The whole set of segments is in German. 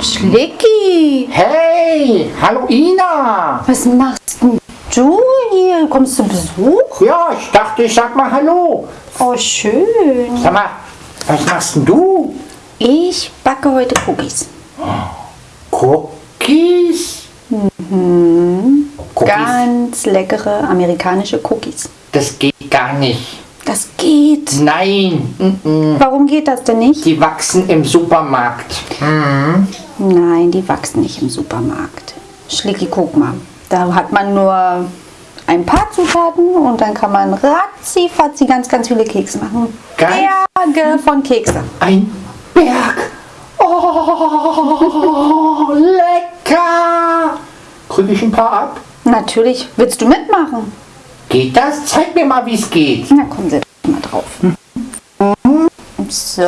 Schlicki, Hey, hallo Ina. was machst denn du hier? Kommst du Besuch? Ja, ich dachte, ich sag mal hallo. Oh, schön. Sag mal, was machst denn du? Ich backe heute Cookies. Cookies? Cookies? Ganz leckere amerikanische Cookies. Das geht gar nicht. Das geht. Nein. Warum geht das denn nicht? die wachsen im Supermarkt. Nein, die wachsen nicht im Supermarkt. Schlicki, guck mal. Da hat man nur ein paar Zutaten und dann kann man ratzi fatzi ganz, ganz viele Kekse machen. Ganz- Berge von Kekse. Ein Berg. Oh, lecker. Kriege ich ein paar ab? Natürlich. Willst du mitmachen? Geht das? Zeig mir mal, wie es geht. Na komm, setz mal drauf. So.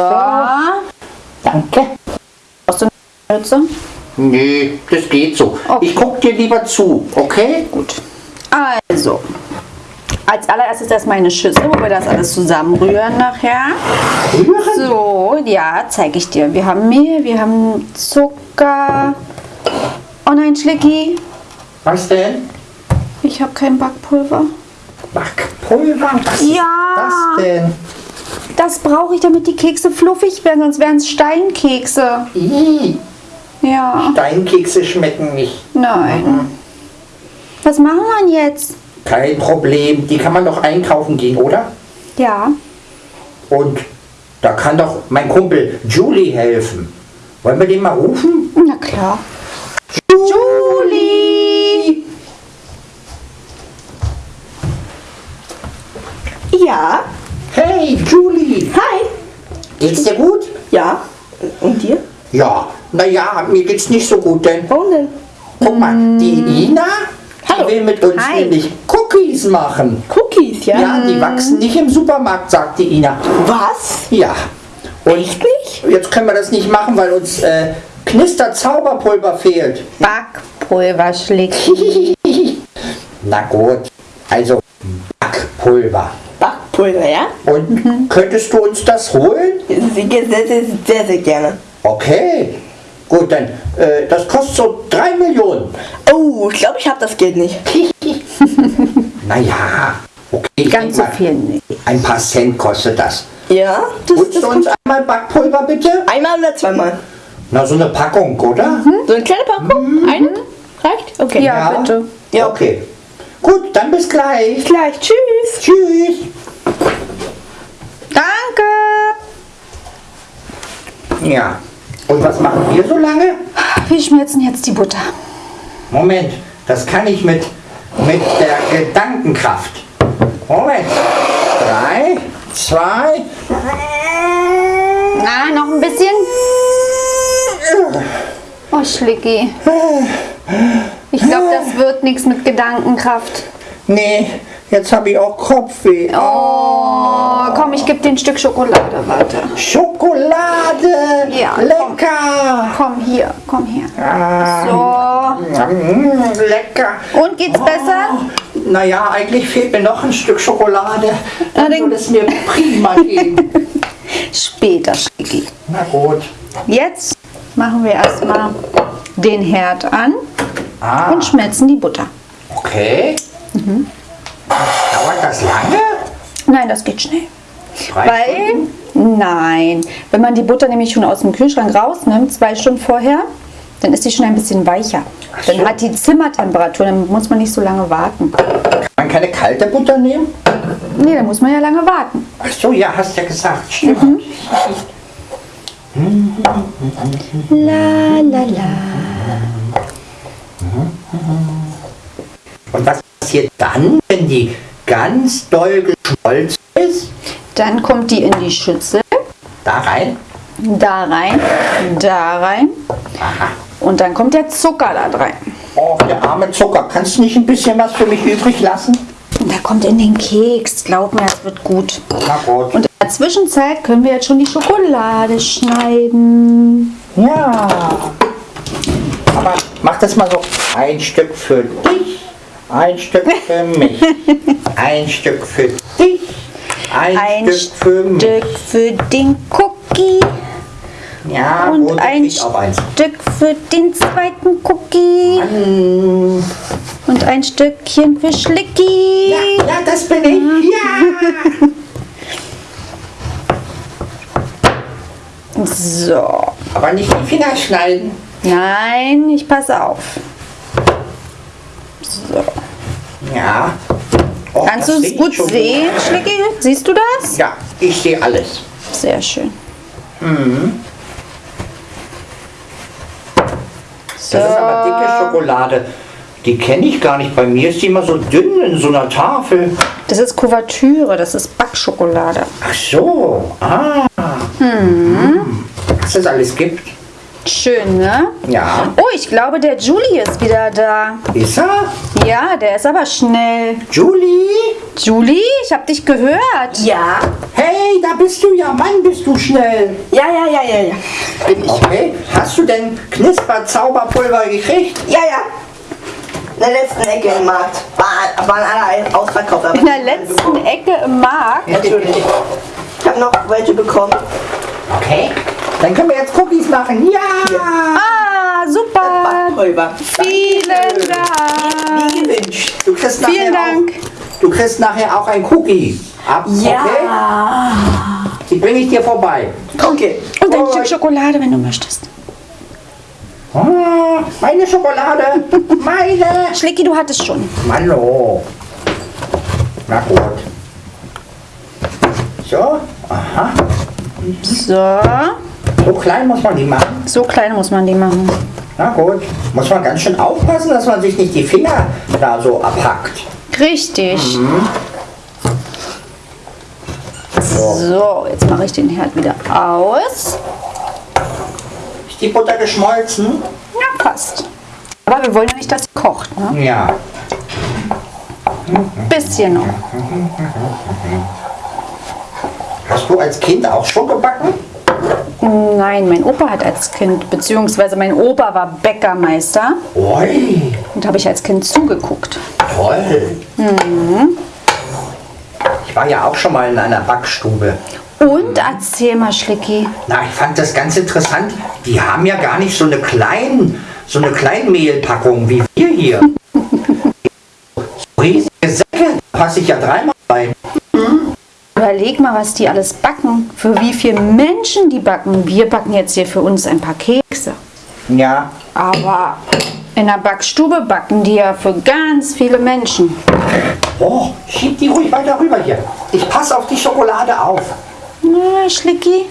Danke. Brauchst du eine Mütze? Nee, das geht so. Okay. Ich guck dir lieber zu, okay? Gut. Also. Als allererstes erstmal eine Schüssel, wo wir das alles zusammenrühren nachher. Rühren? So, ja, zeige ich dir. Wir haben Mehl, wir haben Zucker. Oh nein, Schlicki, Was denn? ich habe kein Backpulver. Backpulver? Was Ja. ist das denn? Das brauche ich, damit die Kekse fluffig werden, sonst wären es Steinkekse. Ih, Ja, Steinkekse schmecken nicht. nein. Was machen wir jetzt? Kein Problem. Die kann man doch einkaufen gehen, oder? Ja, Und da kann doch mein Kumpel Julie helfen. Wollen wir den mal rufen? na klar. Julie! Ja, Hey, Julie. hi. Geht's dir gut? Ja, und dir? Ja, naja, mir geht's nicht so gut, denn Warum denn? guck mal, die Ina, die Hallo. will mit uns Hi. nämlich Cookies machen. Cookies, ja? Ja, die wachsen nicht im Supermarkt, sagt die Ina. Was? Ja. Und Wirklich? jetzt können wir das nicht machen, weil uns äh, Knister-Zauberpulver fehlt. Backpulver, Schlicki. Na gut, also Backpulver. Backpulver, ja? Und könntest du uns das holen? Sehr, sehr, sehr, sehr, sehr gerne. Okay. Gut, dann, äh, das kostet so 3 Millionen. Oh, ich glaube, ich habe das Geld nicht. Naja, okay. Ganz so viel nicht. Ein paar Cent kostet das. Ja, das, Holst das du uns einmal Backpulver bitte? einmal oder zweimal. Na, so eine Packung, oder? So eine kleine Packung? Eine? Reicht? Okay. Ja, bitte. Ja, Okay. Gut, dann bis gleich. Gleich, tschüss. Tschüss. Danke! Ja. Und was machen wir so lange? Wir schmelzen jetzt die Butter. Moment, das kann ich mit, mit der Gedankenkraft. Moment. Drei, zwei. Na, noch ein bisschen. Oh, Schlicki. Ich glaube, das wird nichts mit Gedankenkraft. Nee, jetzt habe ich auch Kopfweh. Oh, komm, ich gebe dir ein Stück Schokolade. Warte. Schokolade. Ja, Lecker. Komm hier, komm her. Ah, So. mm, lecker. Und geht's besser? Naja, eigentlich fehlt mir noch ein Stück Schokolade. Dann würde es mir prima gehen. Später, Schlicki. Na gut. Jetzt machen wir erstmal den Herd an Ah, und schmelzen die Butter. okay. Dauert das lange? Nein, das geht schnell. Drei Weil, nein, wenn man die Butter nämlich schon aus dem Kühlschrank rausnimmt, zwei Stunden vorher, dann ist die schon ein bisschen weicher. Dann so. hat die Zimmertemperatur, dann muss man nicht so lange warten. Kann man keine kalte Butter nehmen? Nee, dann muss man ja lange warten. Ach so, ja, hast ja gesagt. Stimmt. La la la. Passiert dann, wenn die ganz doll geschmolzen ist? Dann kommt die in die Schüssel, Da rein. da rein, da rein. Und dann kommt der Zucker da rein. Oh, der arme Zucker. Kannst du nicht ein bisschen was für mich übrig lassen? Und der kommt in den Keks. Glaub mir, das wird gut. Na gut. Und in der Zwischenzeit können wir jetzt schon die Schokolade schneiden. Ja. Aber mach das mal so. Ein Stück für dich, ein Stück für mich. Ein Stück für dich, ein, Ein Stück für mich. Stück für den Cookie Ja, Und ein. Stück für den zweiten Cookie. Mm, Und ein Stückchen für Schlicki. Ja, ja, das bin ich. Ja. So. Aber nicht die Finger schneiden. Nein, ich passe auf. So. Ja. Oh, Kannst du es gut sehen, Schlicki? Siehst du das? Ja, ich sehe alles. Sehr schön. Das ist aber dicke Schokolade. Die kenne ich gar nicht. Bei mir ist die immer so dünn in so einer Tafel. Das ist Kuvertüre, das ist Backschokolade. Ach so. Ah. Hm. Was es alles gibt. Schön, ne? Ja. Oh, ich glaube, der Julie ist wieder da. Ist er? Ja, der ist aber schnell. Julie? Julie, ich hab dich gehört. Ja. Hey, da bist du ja. Mann, bist du schnell. Ja, ja, ja, ja, ja. Bin ich. Okay. Hast du denn Knisper-Zauberpulver gekriegt? Ja, ja. In der letzten Ecke im Markt. War, waren alle ausverkauft. In der letzten Ecke im Markt. Natürlich. Ich habe noch welche bekommen. Okay. Dann können wir jetzt Cookies machen. Ja. Ah, super. Vielen Wie Dank. gewünscht. Du kriegst Vielen nachher Dank. Auch, du kriegst nachher auch ein Cookie. Ab, Okay? Ja. Die bringe ich dir vorbei. Okay. Und ein Stück Schokolade, wenn du möchtest. Ah, meine Schokolade. Meine. Schlicki, du hattest schon. Mano. Na gut. So. Aha. So, So klein muss man die machen. so klein muss man die machen. Na gut. Muss man ganz schön aufpassen, dass man sich nicht die Finger da so abhackt. Richtig. So, jetzt mache ich den Herd wieder aus. Ist die Butter geschmolzen? Ja, passt. Aber wir wollen ja nicht, dass sie kocht. Ne? Ja. Bisschen noch. Hast du als Kind auch schon gebacken? Nein, mein Opa hat als Kind, beziehungsweise mein Opa war Bäckermeister Ui, und habe ich als Kind zugeguckt. toll. Ich war ja auch schon mal in einer Backstube. Und erzähl mal, Schlicki. Na, ich fand das ganz interessant. Die haben ja gar nicht so eine kleinen, so eine Kleinmehlpackung wie wir hier. so riesige Säcke, da passe ich ja dreimal rein. Überleg mal, was die alles backen. Für wie viele Menschen die backen. Wir backen jetzt hier für uns ein paar Kekse. Ja, Aber in der Backstube backen die ja für ganz viele Menschen. oh, schieb die ruhig weiter rüber hier. Ich passe auf die Schokolade auf. Na, Schlicki.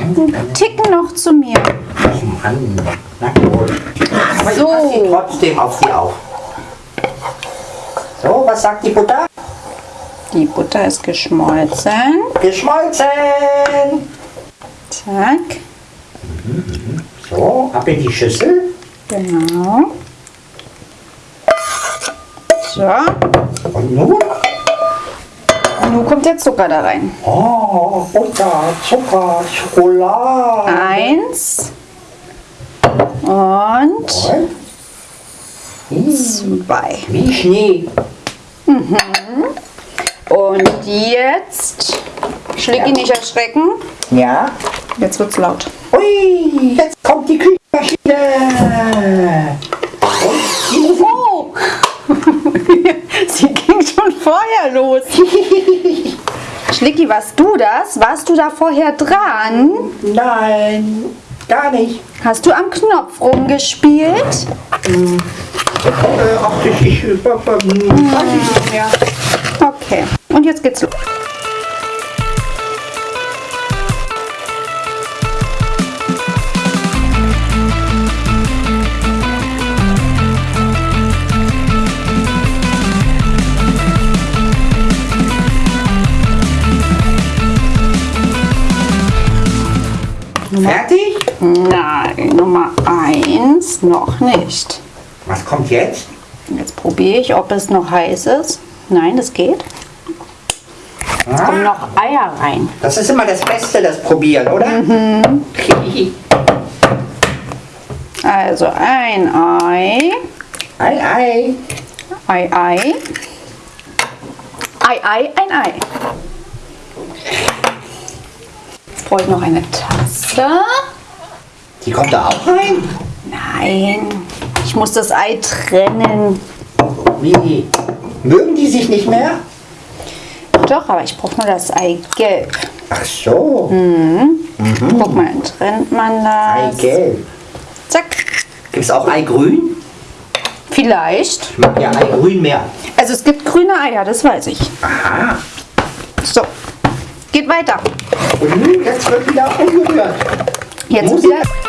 Ein Ticken noch zu mir. Oh Mann, na gut. Aber So. ich passe trotzdem auf sie auf. So, was sagt die Butter? Die Butter ist geschmolzen. Geschmolzen. Zack. So, ab in die Schüssel. Genau. So. Und nun? Und nun kommt der Zucker da rein. Oh, Butter, Zucker, Schokolade. Eins. Und Und? Hm, zwei. Wie Schnee. Und jetzt. Schlicki nicht erschrecken. Ja. Jetzt wird's laut. Ui, jetzt kommt die Küchenmaschine. Und die Musik. Oh! Sie ging schon vorher los. Schlicki, warst du das? Warst du da vorher dran? Nein, gar nicht. Hast du am Knopf rumgespielt? Äh, ach, ich, ich, äh, äh, weiß ich nicht mehr. Okay. Und jetzt geht's los. Fertig? Nein, Nummer eins noch nicht. Was kommt jetzt? Jetzt probiere ich, ob es noch heiß ist. Nein, das geht. Jetzt kommen noch Eier rein. das ist immer das Beste, das Probieren, oder? Also ein Ei, Ei, ei. Ei, Ei, Ei, Ei, ein Ei. brauche ich noch eine Tasse. Die kommt da auch rein? Nein, ich muss das Ei trennen. Wie? Mögen die sich nicht mehr? Doch, aber ich brauche nur das Eigelb. Ach so, Guck mal, trennt man das. Eigelb. Zack. Gibt es auch Eigrün? Vielleicht. Ich mag ja Eigrün mehr. Also es gibt grüne Eier, das weiß ich. Aha. So, geht weiter. Und nun, jetzt wird wieder umgerührt. Jetzt Musik. wieder.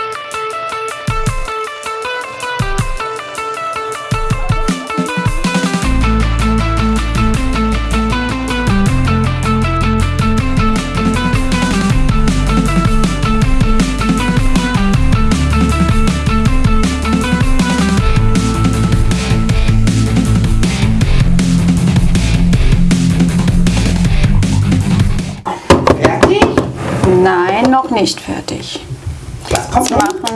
Nicht fertig. Jetzt machen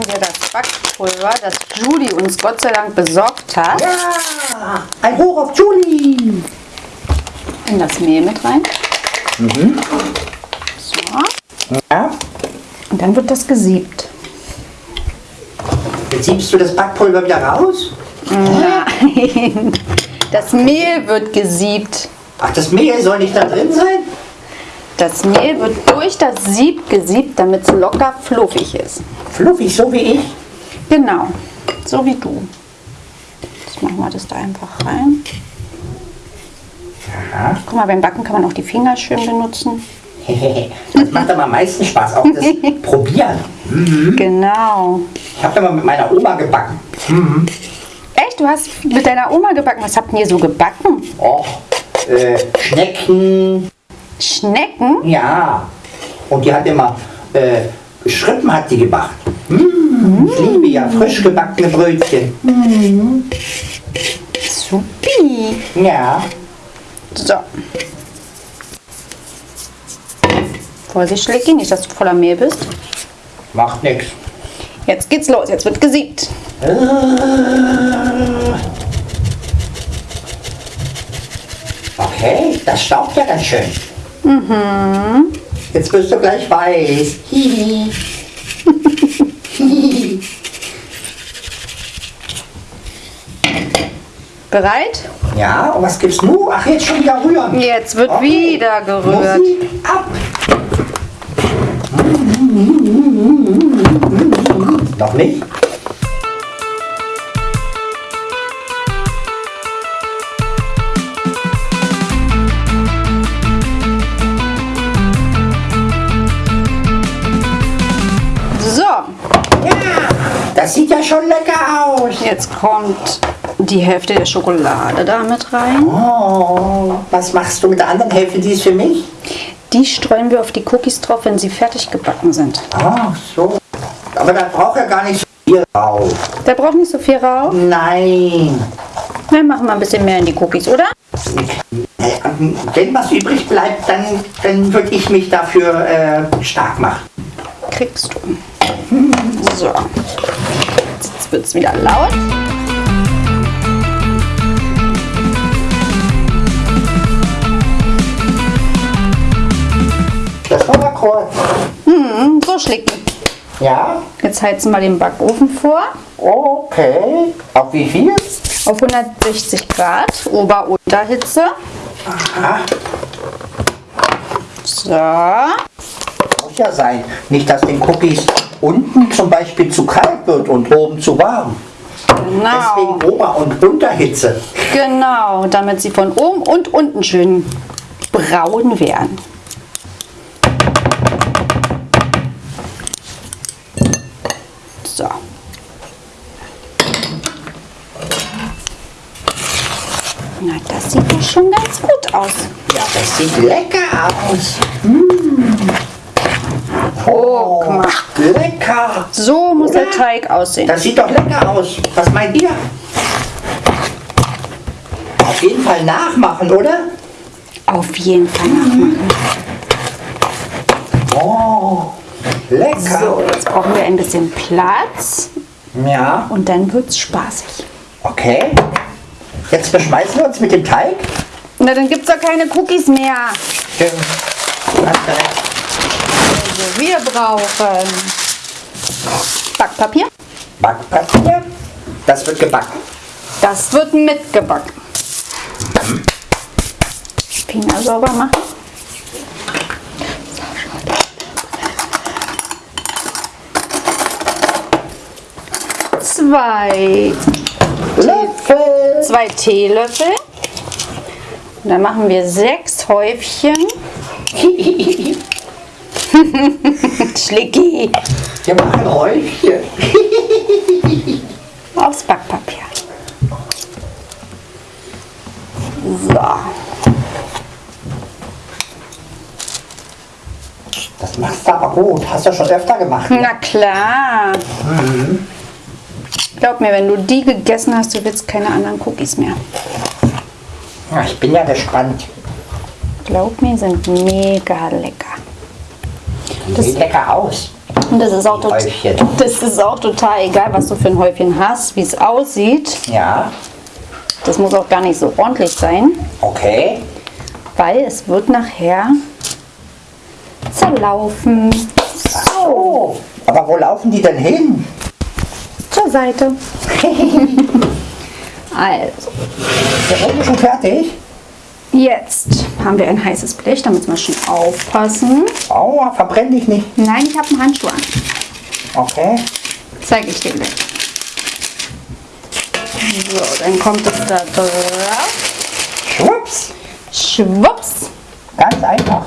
wir das Backpulver, das Judy uns Gott sei Dank besorgt hat, Ja, ein Hoch auf Julie. in das Mehl mit rein. So, Ja. und dann wird das gesiebt. Jetzt siebst du das Backpulver wieder raus? Nein, das Mehl wird gesiebt. Ach, das Mehl soll nicht da drin sein? Das Mehl wird durch das Sieb gesiebt, damit es locker fluffig ist. Fluffig, so wie ich. Genau, so wie du. Jetzt machen wir das da einfach rein. Aha. Guck mal, beim Backen kann man auch die Finger schön benutzen. Das macht aber am meisten Spaß, auch das Probieren. Genau. Ich habe immer mit meiner Oma gebacken. Echt, du hast mit deiner Oma gebacken. Was habt ihr so gebacken? Och, äh, Schnecken, Schnecken? ja. Und die hat immer äh, Schrippen hat die gemacht. Mm, ich liebe ja frisch gebackene Brötchen. Supi. Ja. So. Vorsicht, Schlecki, nicht, dass du voller Mehl bist. Macht nix. Jetzt geht's los, jetzt wird gesiebt. Okay, das staubt ja ganz schön. Jetzt bist du gleich weiß. Bereit? Ja, und was gibt's nun? Ach, jetzt schon wieder rühren. Jetzt wird Okay. wieder gerührt. Musik ab. Noch nicht? Schon lecker aus. jetzt kommt die Hälfte der Schokolade da mit rein. Oh, was machst du mit der anderen Hälfte? Die ist für mich? Die streuen wir auf die Cookies drauf, wenn sie fertig gebacken sind. Ach so. Aber da braucht er gar nicht so viel drauf. Der braucht nicht so viel rauf. Nein. Wir machen mal ein bisschen mehr in die Cookies, oder? Wenn was übrig bleibt, dann, dann würde ich mich dafür äh, stark machen. Kriegst du. So. Jetzt wird es wieder laut. Das war mal kurz. Hm, so schlägt. Ja? Jetzt heizen wir den Backofen vor. Okay. Auf wie viel? Auf 160 Grad, Ober-Unterhitze. Aha. So. Muss ja sein. Nicht, dass den Cookies unten zum Beispiel zu kalt wird und oben zu warm. Genau. Deswegen Ober- und Unterhitze. Genau, damit sie von oben und unten schön braun werden. So. Na, das sieht doch schon ganz gut aus. Ja, das sieht lecker aus. Oh, guck mal. Lecker. So muss der Teig aussehen. Das sieht doch lecker aus. Was meint ihr? Auf jeden Fall nachmachen, oder? Auf jeden Fall nachmachen. Oh, lecker. So, jetzt brauchen wir ein bisschen Platz Ja, und dann wird es spaßig. okay. Jetzt beschmeißen wir uns mit dem Teig. Na, dann gibt es doch keine Cookies mehr. Stimmt. Du hast recht. Wir Wir brauchen Backpapier. Backpapier. Das wird gebacken. Das wird mitgebacken. Finger sauber machen. Zwei, Löffel. zwei Teelöffel. Und dann machen wir sechs Häufchen. Schlicki. Wir machen Häufchen. Aufs Backpapier. So. Das machst du aber gut. Hast du schon öfter gemacht. Na klar. Glaub mir, wenn du die gegessen hast, du willst keine anderen Cookies mehr. Ja, ich bin ja gespannt. Glaub mir, sind mega lecker. Die sieht lecker aus. Und das ist auch, tot, Häufchen. das ist auch total egal, was du für ein Häufchen hast, wie es aussieht. Ja, Das muss auch gar nicht so ordentlich sein, okay. weil es wird nachher zerlaufen. Oh, aber wo laufen die denn hin? Zur Seite. also, Der Rund ist schon fertig. Jetzt haben wir ein heißes Blech, da müssen wir schon aufpassen. Aua, verbrenn dich nicht. Nein, ich habe einen Handschuh an. Okay. Zeige ich dir gleich. So, dann kommt es da drauf. Schwupps. Schwupps. Ganz einfach.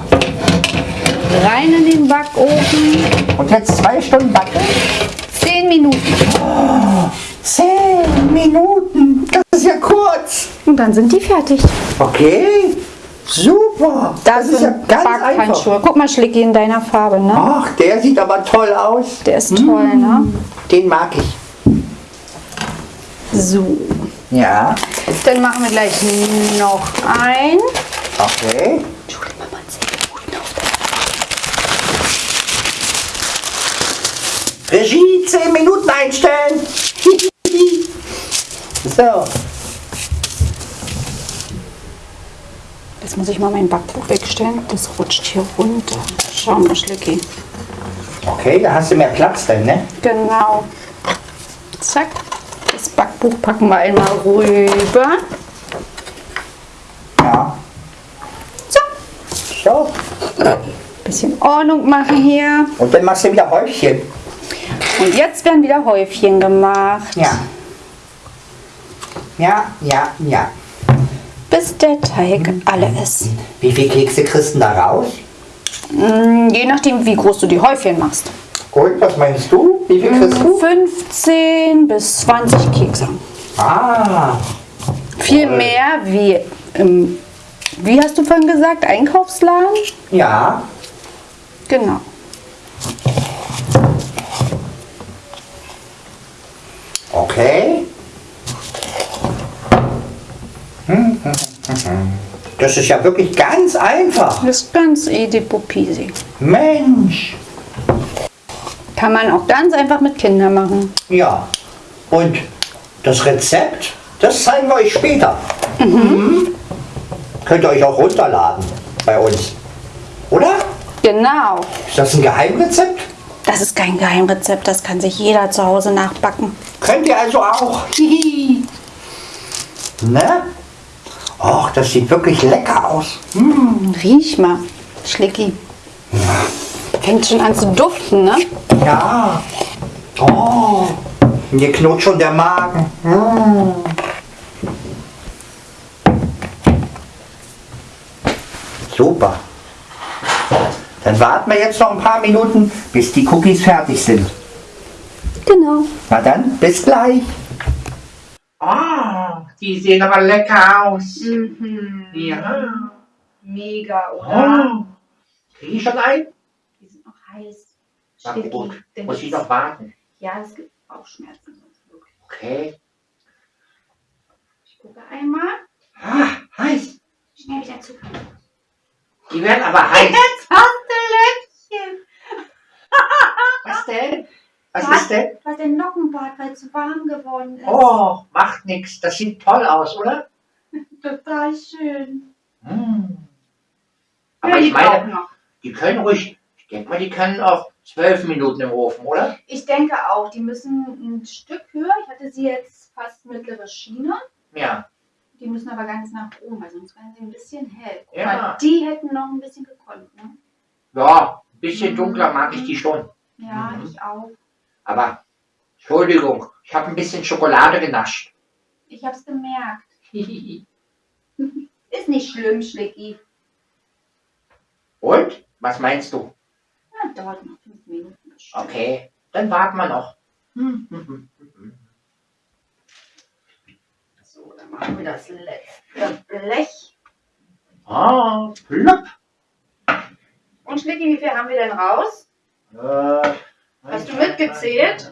Rein in den Backofen. Und jetzt zwei Stunden backen. 10 Minuten. Zehn Minuten. Das ist ja kurz. Und dann sind die fertig. Okay. Super. Das, ist ja ganz einfach. Guck mal, Schlicki in deiner Farbe, ne? Ach, der sieht aber toll aus. Der ist toll, ne? Den mag ich. So. Ja. Dann machen wir gleich noch ein. Okay. 10 Regie, zehn Minuten einstellen. so. Jetzt muss ich mal mein Backbuch wegstellen. Das rutscht hier runter. Schau mal, Schlicki. Okay, da hast du mehr Platz denn, ne? Genau. Zack. Das Backbuch packen wir einmal rüber. Ja. So. So. Bisschen Ordnung machen hier. Und dann machst du wieder Häufchen. Und jetzt werden wieder Häufchen gemacht. Ja. Ja, ja, ja. Bis der Teig alle ist. Wie viele Kekse kriegst du da raus? Mm, Je nachdem, wie groß du die Häufchen machst. Und was meinst du? Wie viel kriegst du? 15 bis 20 Kekse. Ah. Viel mehr wie im, wie hast du vorhin gesagt, Einkaufsladen? Ja. Genau. Okay. Hm, hm, hm, hm. Das ist ja wirklich ganz einfach. Das ist ganz easy peasy. Mensch. Kann man auch ganz einfach mit Kindern machen. Ja. Und das Rezept, das zeigen wir euch später. Mhm. Könnt ihr euch auch runterladen bei uns. Oder? Genau. Ist das ein Geheimrezept? Das ist kein Geheimrezept, das kann sich jeder zu Hause nachbacken. Könnt ihr also auch. Hihi. ne? Och, das sieht wirklich lecker aus. Mm, riech mal, Schlicki. Fängt schon an zu duften, ne? Ja. Oh, mir knurrt schon der Magen. Mm. Super. Dann warten wir jetzt noch ein paar Minuten, bis die Cookies fertig sind. Genau. Na dann, bis gleich. Ah, die sehen aber lecker aus. Ja. Mega, Oh. Krieg ich schon ein? Die sind noch heiß. Schlicki, gut, muss ich noch warten. Ja, es gibt Bauchschmerzen. Wirklich. Okay. Ich gucke einmal. Ah, heiß. Schnell wieder zu. Die werden aber heiß. Jetzt hast du Löckchen. Was denn? Was Was? ist denn? Hast den Nockenbart, weil es zu warm geworden ist. Oh, macht nichts. Das sieht toll aus, oder? Total schön. Ja, Aber die ich meine, die können ruhig, Ich denke mal, die können auch zwölf Minuten im Ofen, oder? Ich denke auch, die müssen ein Stück höher. Ich hatte sie jetzt fast mittlere Schiene. Ja. Die müssen aber ganz nach oben, weil sonst werden sie ein bisschen hell. Guck Ja. mal, die hätten noch ein bisschen gekonnt, ne? Ja, ein bisschen dunkler mag ich die schon. Ja, Mhm. ich auch. Aber, Entschuldigung, ich habe ein bisschen Schokolade genascht. Ich hab's gemerkt. Ist nicht schlimm, Schlicki. Und? Was meinst du? Ja, dauert noch fünf Minuten. bestimmt. Okay, dann warten wir noch. So, dann machen wir das letzte Blech. Ah, plopp. Und Schlicki, wie viel haben wir denn raus? Äh, Hast du mitgezählt?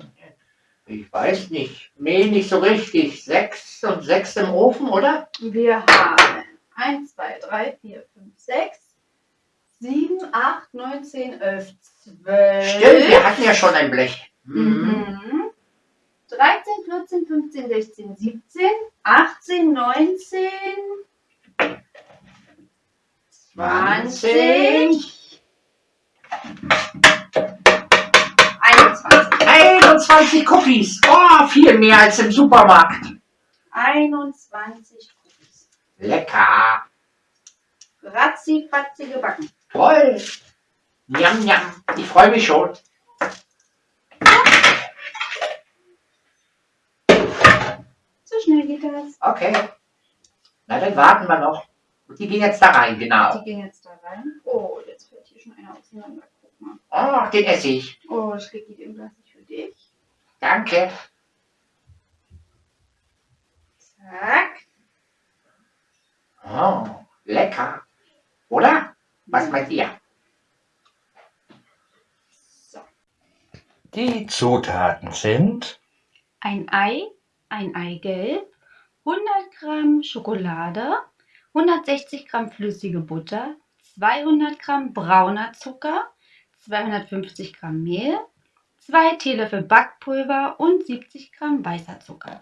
Ich weiß nicht. Mehl nicht so richtig. Sechs und sechs im Ofen, oder? Wir haben 1, 2, 3, 4, 5, 6, 7, 8, 9, 10, 11, 12. Stimmt, wir hatten ja schon ein Blech. Mhm. Mhm. 13, 14, 15, 16, 17, 18, 19, 20, 21. 21 Cookies. Oh, viel mehr als im Supermarkt. 21 Cookies. Lecker. Ratzi, fatzi gebacken. Toll. Njam, njam. Ich freue mich schon. So schnell geht das. Okay. Na, dann warten wir noch. Die gehen jetzt da rein, genau. Die gehen jetzt da rein. Oh, jetzt fällt hier schon einer auseinander. Oh, den esse ich. Oh, Schlicki, den lasse ich für dich. Danke. Zack. Oh, lecker. Oder? Was meint ihr? So. Die Zutaten sind Ein Ei, ein Eigelb, 100 Gramm Schokolade, 160 Gramm flüssige Butter, 200 Gramm brauner Zucker, 250 Gramm Mehl, 2 Teelöffel Backpulver und 70 Gramm weißer Zucker.